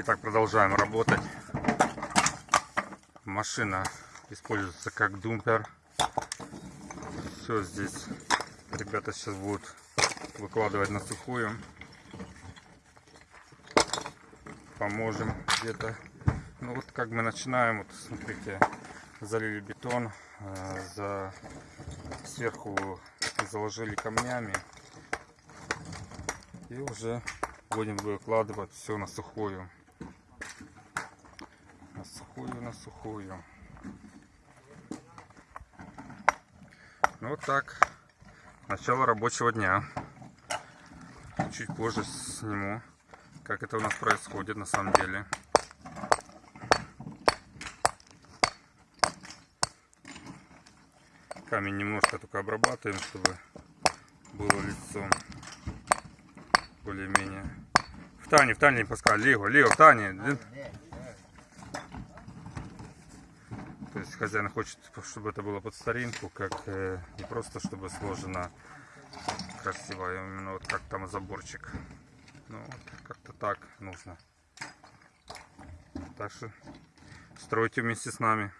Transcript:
Итак, продолжаем работать. Машина используется как думпер. Все здесь ребята сейчас будут выкладывать на сухую. Поможем где-то. Ну вот как мы начинаем, вот смотрите, залили бетон, э, за сверху заложили камнями и уже будем выкладывать все на сухую сухую на сухую. Ну вот так. Начало рабочего дня. Чуть позже сниму как это у нас происходит на самом деле. Камень немножко только обрабатываем чтобы было лицо более-менее. В Тане, в Тане Паскаль, Лего, Лего, в Тане. То есть хозяин хочет, чтобы это было под старинку, как э, не просто чтобы сложено красиво, а именно вот как там заборчик. Ну вот, как-то так нужно. Так что стройте вместе с нами.